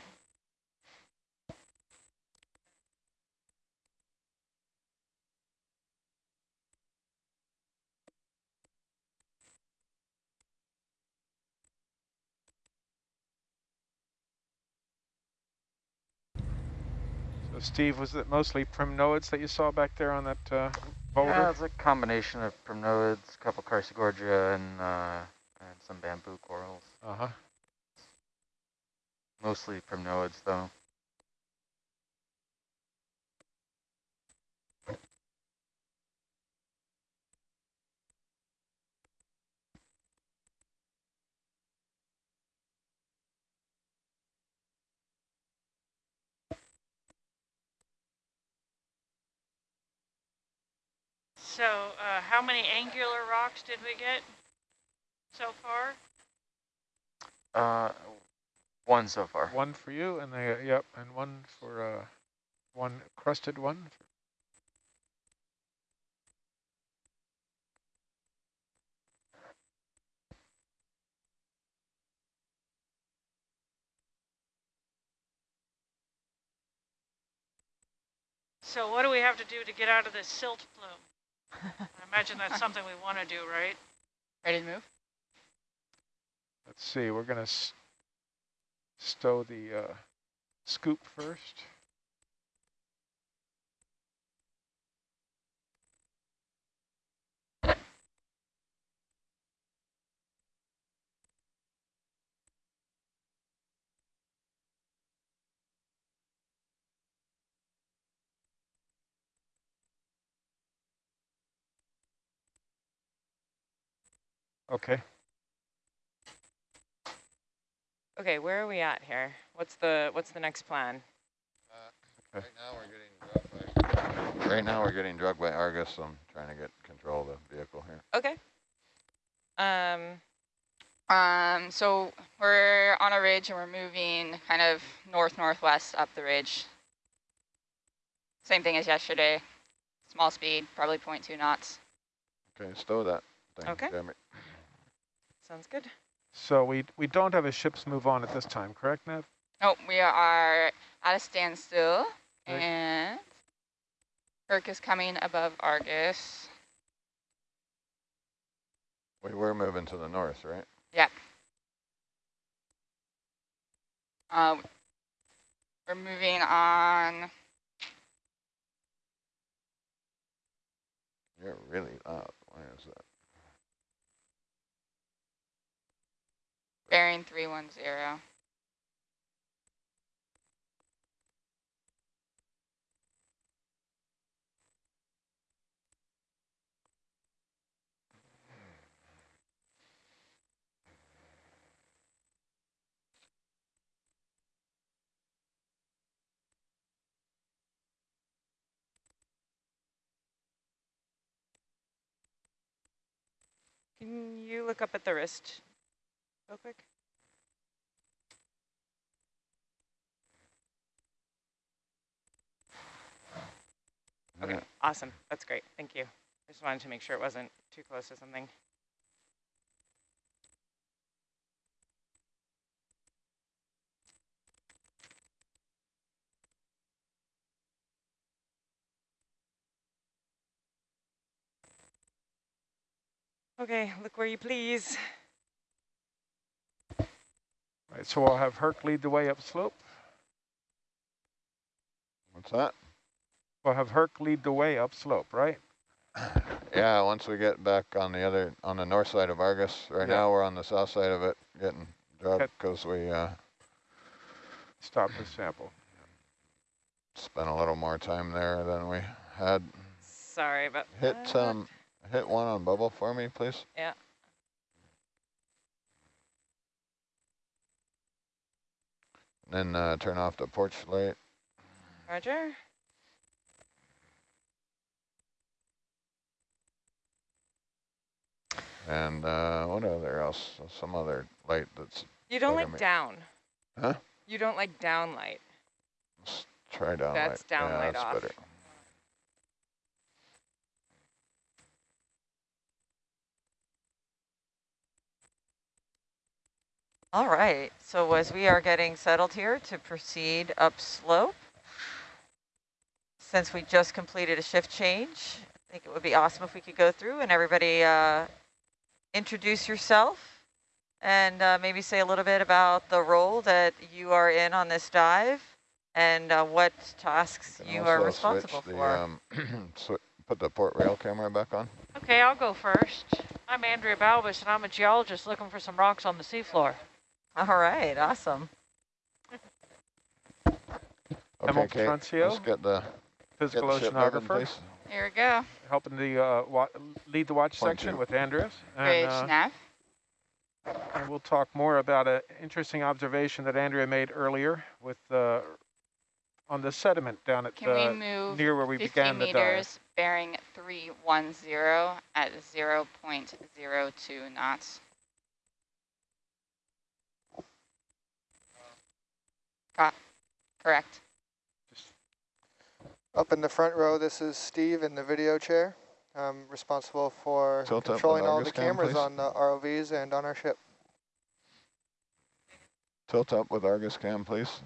S9: Steve, was it mostly primnoids that you saw back there on that uh, boulder?
S4: Yeah, it's a combination of primnoids, a couple Chrysogorgia, and, uh, and some bamboo corals.
S9: Uh-huh.
S4: Mostly primnoids, though.
S13: So uh, how many angular rocks did we get so far?
S4: Uh, one so far.
S9: One for you, and they, yep, and one for uh, one crusted one.
S13: So what do we have to do to get out of this silt plume? I imagine that's something we want to do, right?
S11: Ready to move?
S9: Let's see, we're going to stow the uh, scoop first. Okay.
S12: Okay, where are we at here? What's the what's the next plan?
S10: Right now we're getting drugged by, right now we're getting drugged by Argus. I'm trying to get control of the vehicle here.
S12: Okay. Um,
S11: Um, so we're on a ridge and we're moving kind of north-northwest up the ridge. Same thing as yesterday. Small speed, probably 0.2 knots.
S10: Okay, stow that thing.
S12: Okay.
S10: Damn it.
S12: sounds good.
S9: So we, we don't have a ship's move on at this time, correct, Nev?
S11: Oh, we are at a standstill
S9: Right.
S11: and Herc is coming above Argus.
S10: We were moving to the north, right?
S11: Yep. Uh, we're moving on.
S10: You're really loud. Why is that?
S11: Bearing 310.
S12: Can you look up at the wrist real quick? Okay,
S10: Yeah.
S12: awesome. That's great. Thank you. I just wanted to make sure it wasn't too close to something. Okay, look where you please.
S9: Right, so we'll have Herc lead the way up slope.
S10: What's that?
S9: We'll have Herc lead the way up slope, right? [sighs]
S10: Yeah, once we get back on the other, on the north side of Argus. Right
S9: Yeah.
S10: now we're on the south side of it, getting
S9: dropped
S10: because we uh,
S9: Stop the sample.
S10: spent a little more time there than we had.
S12: Sorry about
S10: Hit
S12: that.
S10: um, hit one on bubble for me, please.
S12: Yeah.
S10: Then uh, turn off the porch light.
S12: Roger.
S10: And uh, what other else? Some other light that's.
S12: You don't like
S10: me.
S12: down.
S10: Huh?
S12: You don't like down light.
S10: Let's try down
S12: That's
S10: light.
S12: down
S10: yeah,
S12: light
S10: that's
S12: off.
S10: better.
S12: All right, so as we are getting settled here to proceed up slope, since we just completed a shift change, I think it would be awesome if we could go through and everybody uh, introduce yourself and uh, maybe say a little bit about the role that you are in on this dive and uh, what tasks
S10: Can
S12: you are responsible
S10: switch
S12: for.
S10: The, um, [clears throat] swi- put the port rail camera back on.
S13: Okay, I'll go first. I'm Andrea Balbus, and I'm a geologist looking for some rocks on the seafloor.
S12: All right, awesome.
S9: Emil
S10: Okay, Kate,
S9: Petroncio,
S10: let's get the, get
S9: Physical
S10: the
S9: oceanographer.
S11: Here we go.
S9: helping the uh, wa lead the watch
S10: Point
S9: section
S10: two.
S9: with Andreas.
S11: Bridge
S9: And, uh,
S11: nav.
S9: and we'll talk more about an interesting observation that Andrea made earlier with uh, on the sediment down at
S11: Can we
S9: uh,
S11: move
S9: near where we
S11: 50
S9: began the dive.
S11: meters bearing 310 at 0 0.02 knots? Got, correct.
S14: Up in the front row, this is Steve in the video chair. I'm responsible for
S10: Tilt up the
S14: controlling all the
S10: Argus cam,
S14: cameras on the ROVs and on our ship.
S10: Tilt up with Argus cam, please.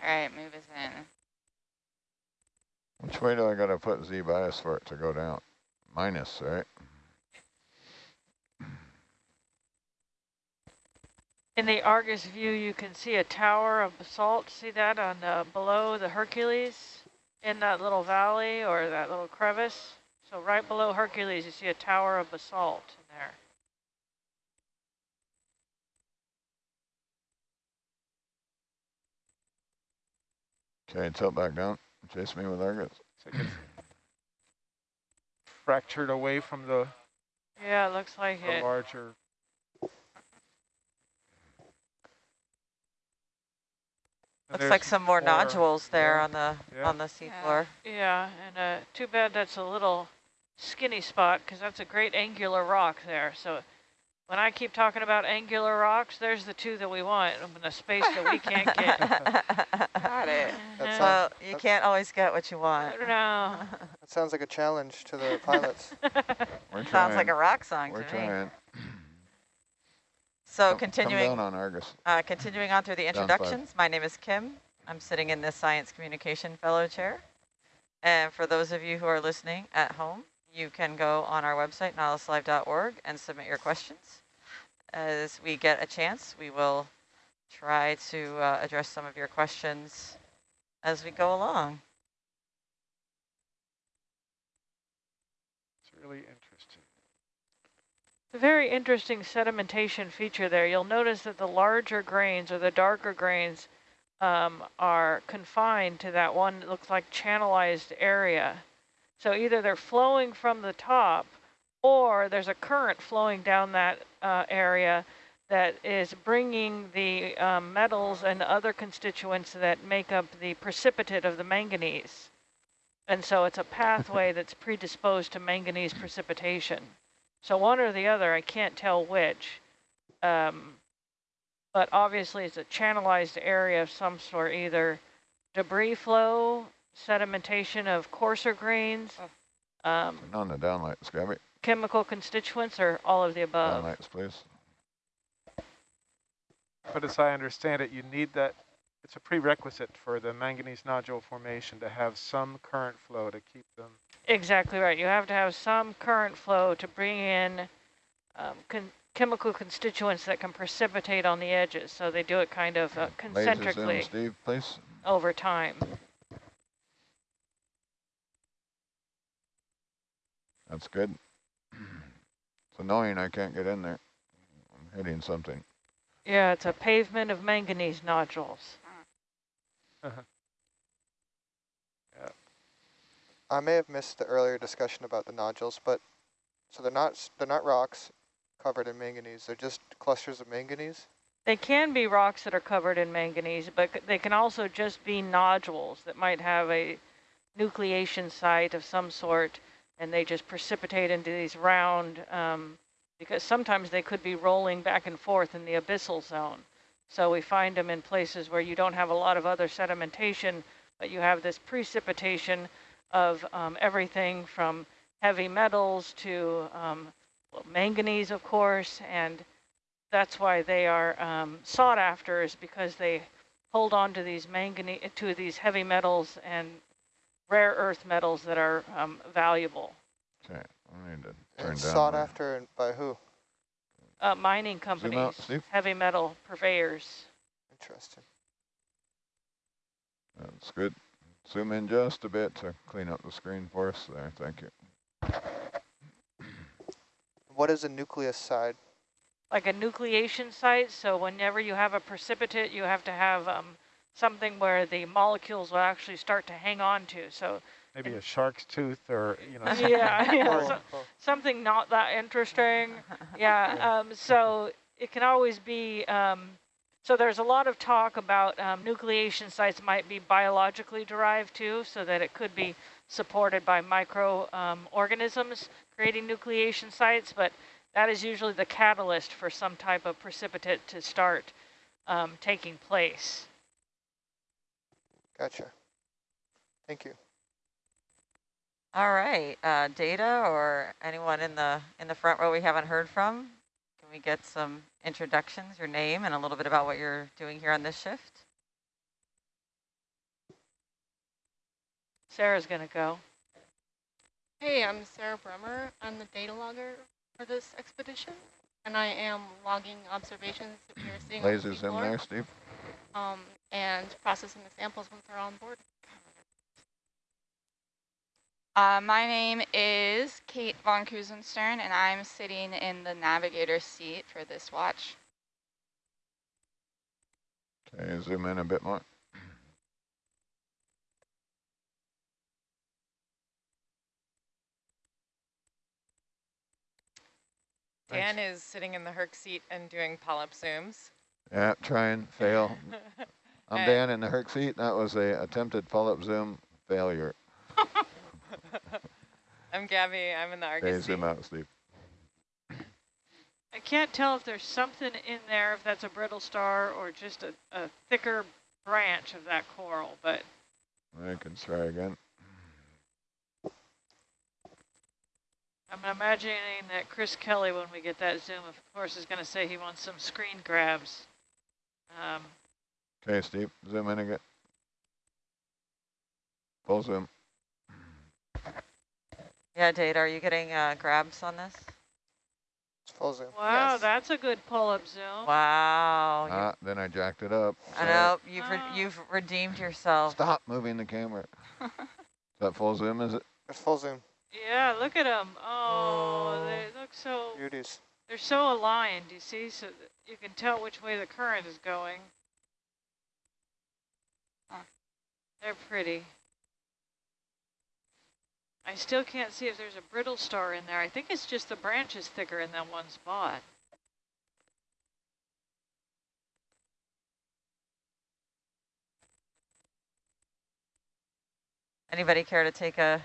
S11: All right, move us in.
S10: Which way do I gotta put Z bias for it to go down? Minus, right?
S13: In the Argus view, you can see a tower of basalt. See that on uh, below the Hercules in that little valley or that little crevice? So right below Hercules, you see a tower of basalt in there.
S10: Okay, tilt back down. Chase me with Argus.
S9: like fractured away from the,
S13: Yeah, it looks like
S9: the
S13: it.
S9: larger. And
S12: Looks like some more nodules there
S9: yeah,
S12: on the
S9: yeah.
S12: on the seafloor.
S13: Yeah, and uh, too bad that's a little skinny spot because that's a great angular rock there. So when I keep talking about angular rocks, there's the two that we want in the space that we can't get. [laughs]
S12: Got it.
S14: That
S12: Well, you
S14: that,
S12: can't always get what you want.
S13: No. [laughs]
S14: that sounds like a challenge to the pilots. [laughs]
S10: We're
S12: Sounds like a rock song
S10: We're
S12: to me.
S10: trying.
S12: So
S10: Come-
S12: continuing
S10: Come down on Argus.
S12: Uh, continuing on through the introductions, my name is Kim. I'm sitting in the Science Communication Fellow Chair. And for those of you who are listening at home, you can go on our website, nautiluslive.org, and submit your questions. As we get a chance, we will try to uh, address some of your questions as we go along.
S9: It's really interesting.
S13: A very interesting sedimentation feature there. You'll notice that the larger grains or the darker grains um, are confined to that one that looks like channelized area. So either they're flowing from the top or there's a current flowing down that uh, area that is bringing the um, metals and other constituents that make up the precipitate of the manganese. And so it's a pathway [laughs] that's predisposed to manganese precipitation. So one or the other, I can't tell which. Um, but obviously it's a channelized area of some sort, either debris flow, sedimentation of coarser grains, um,
S10: Turn on the downlights, Scabby.
S13: chemical constituents, or all of the above.
S10: Downlights, please.
S9: But as I understand it, you need that, it's a prerequisite for the manganese nodule formation to have some current flow to keep them.
S13: Exactly right. You have to have some current flow to bring in um, con chemical constituents that can precipitate on the edges. So they do it kind of uh,
S10: Laser zoom,
S13: concentrically
S10: Steve, please.
S13: over time.
S10: That's good. It's annoying I can't get in there. I'm hitting something.
S13: Yeah, it's a pavement of manganese nodules. Uh-huh. yeah.
S14: I may have missed the earlier discussion about the nodules, but so they're not they're not rocks covered in manganese. They're just clusters of manganese.
S13: They can be rocks that are covered in manganese, but they can also just be nodules that might have a nucleation site of some sort, and they just precipitate into these round, um, because sometimes they could be rolling back and forth in the abyssal zone. So we find them in places where you don't have a lot of other sedimentation, but you have this precipitation of um, everything from heavy metals to um, well, manganese, of course, and that's why they are um, sought after is because they hold on to these manganese, to these heavy metals and rare earth metals that are um, valuable.
S10: Okay, I need to turn
S14: And
S10: down.
S14: sought
S10: my-
S14: after by who?
S13: Uh, mining companies,
S10: out,
S13: heavy metal purveyors.
S14: Interesting.
S10: That's good. Zoom in just a bit to clean up the screen for us there. Thank you.
S14: What is a nucleus side?
S13: like a nucleation site. So whenever you have a precipitate, you have to have um, something where the molecules will actually start to hang on to. So
S9: Maybe a shark's tooth or, you know. [laughs] something.
S13: yeah, yeah so, something not that interesting. [laughs] Yeah, um, so it can always be, um, so there's a lot of talk about um, nucleation sites might be biologically derived too, so that it could be supported by microorganisms creating nucleation sites, but that is usually the catalyst for some type of precipitate to start um, taking place.
S14: Gotcha. Thank you.
S12: All right, uh, Data or anyone in the in the front row we haven't heard from? Can we get some introductions, your name, and a little bit about what you're doing here on this shift?
S13: Sarah's going to go.
S15: Hey, I'm Sarah Bremer. I'm the data logger for this expedition, and I am logging observations that we are seeing on the
S10: Lasers in there, Steve.
S15: um, and processing the samples once they're on board.
S11: Uh, my name is Kate von Kusenstern, and I'm sitting in the navigator seat for this watch.
S10: Okay, zoom in a bit more.
S12: Dan Thanks. is sitting in the Herc seat and doing polyp zooms.
S10: Yeah, try and fail. [laughs] I'm
S12: And-
S10: Dan in the Herc seat. That was a attempted polyp zoom failure. [laughs]
S12: I'm Gabby. I'm in the
S10: Okay,
S12: Argus seat.
S10: zoom out, Steve.
S13: I can't tell if there's something in there, if that's a brittle star or just a, a thicker branch of that coral, but
S10: I can try again.
S13: I'm imagining that Chris Kelley, when we get that zoom, of course, is going to say he wants some screen grabs. Um,
S10: Okay, Steve, zoom in again. Full zoom.
S12: Yeah, Dade, are you getting uh, grabs on this?
S14: It's full zoom.
S13: wow,
S12: Yes.
S13: that's a good polyp zoom.
S12: Wow.
S10: Ah, then I jacked it up.
S12: I know, you've, re
S13: Oh.
S12: you've redeemed yourself.
S10: Stop moving the camera. Is [laughs] that full zoom, is it?
S14: It's full zoom.
S13: Yeah, look at them. Oh,
S12: Oh.
S13: they look so,
S14: Beauties.
S13: they're so aligned, you see, so you can tell which way the current is going.
S11: Huh.
S13: They're pretty. I still can't see if there's a brittle star in there. I think it's just the branch is thicker in that one spot.
S12: Anybody care to take a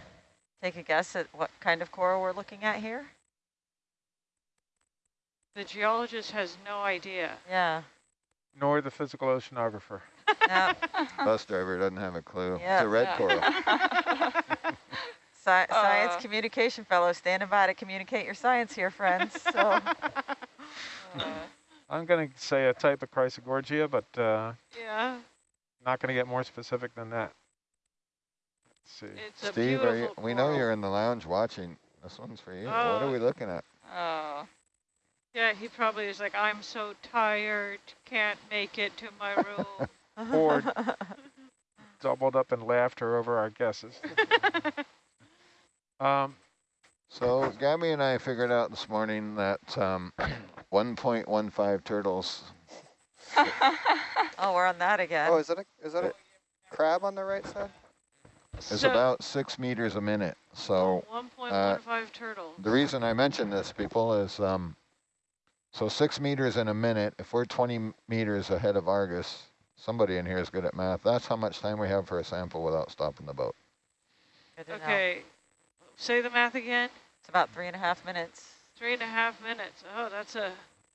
S12: take a guess at what kind of coral we're looking at here?
S13: The geologist has no idea.
S12: Yeah.
S9: Nor the physical oceanographer.
S12: No. [laughs]
S10: Bus driver doesn't have a clue.
S12: Yeah.
S10: It's a red
S11: Yeah.
S10: coral. [laughs]
S12: Sci [laughs] science
S11: Uh.
S12: communication fellow standing by to communicate your science here, friends. So
S11: Uh,
S9: I'm going to say a type of Chrysogorgia, but uh,
S13: Yeah,
S9: not going to get more specific than that. Let's see.
S13: it's
S10: Steve, are you, we know you're in the lounge watching. This one's for you. what
S13: Oh.
S10: are we looking at?
S11: oh,
S13: Yeah, he probably is like, I'm so tired, can't make it to my room.
S9: Or [laughs] doubled up in laughter over our guesses. [laughs] Um,
S10: So Gabby and I figured out this morning that um, [clears throat] 1.15 turtles. [laughs]
S12: oh, we're on that again.
S14: Oh, is that a is that a crab on the right side?
S10: is
S13: So-
S10: about six meters a minute. So
S13: 1.15 turtles.
S10: the reason I mention this, people, is um, so six meters in a minute. If we're 20 meters ahead of Argus, somebody in here is good at math. That's how much time we have for a sample without stopping the boat.
S12: Good to know.
S13: Okay, say the math again.
S12: It's about three and a half minutes.
S13: Three and a half minutes. Oh, that's a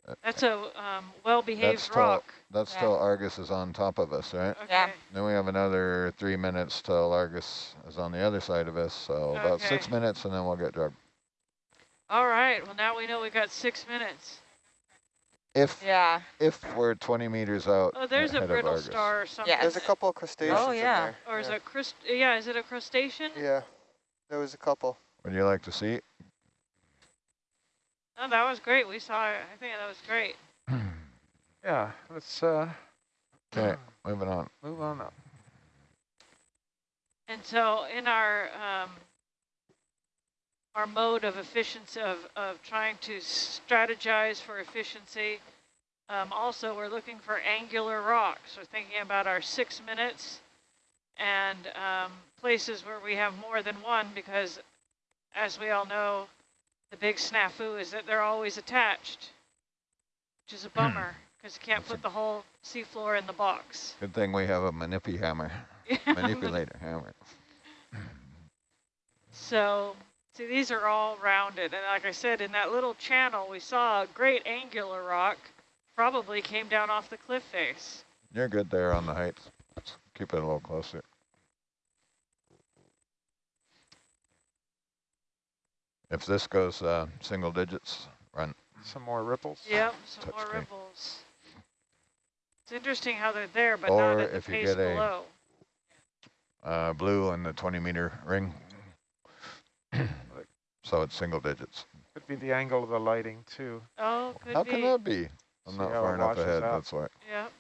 S10: Uh,
S13: that's a um, well-behaved
S10: That's till
S13: rock.
S10: that's
S11: Yeah.
S10: till Argus is on top of us, right?
S13: Okay.
S11: Yeah.
S10: Then we have another three minutes till Argus is on the other side of us. So about six minutes, and then we'll get drugged.
S13: All right. Well, now we know we've got six minutes.
S10: If
S11: yeah.
S10: if we're 20 meters out
S13: Oh, there's a brittle star or something.
S11: Yes.
S14: There's a couple of crustaceans
S12: Oh, yeah.
S14: in
S13: Or is
S14: there.
S13: it crust? Yeah, is it a crustacean?
S14: yeah. yeah, there was a couple.
S10: Would you like to see?
S13: Oh, that was great. We saw. it. I think that was great. [clears throat]
S9: yeah, let's uh,
S10: Okay, moving on.
S9: move on up.
S13: And so in our um, our mode of efficiency of, of trying to strategize for efficiency, um, also we're looking for angular rocks. We're thinking about our six minutes and um, places where we have more than one because as we all know, the big snafu is that they're always attached, which is a bummer because you can't put the whole seafloor in the box.
S10: Good thing we have a manipi hammer, [laughs] manipulator hammer.
S13: So, see, these are all rounded. And like I said, in that little channel, we saw a great angular rock, probably came down off the cliff face.
S10: You're good there on the heights. Let's keep it a little closer. If this goes uh, single digits, run.
S9: Some more ripples.
S13: Yep, some more
S10: Touchscreen.
S13: ripples. It's interesting how they're there, but
S10: Or
S13: not at the
S10: if you
S13: pace
S10: get a-
S13: below.
S10: Uh, blue in the 20 meter ring. So it's single digits.
S9: Could be the angle of the lighting too.
S13: Oh, could
S10: How
S13: be.
S10: can that be? I'm
S9: See
S10: not
S9: how
S10: far
S9: it
S10: enough
S9: washes
S10: ahead,
S9: out.
S10: that's why.
S13: Yep.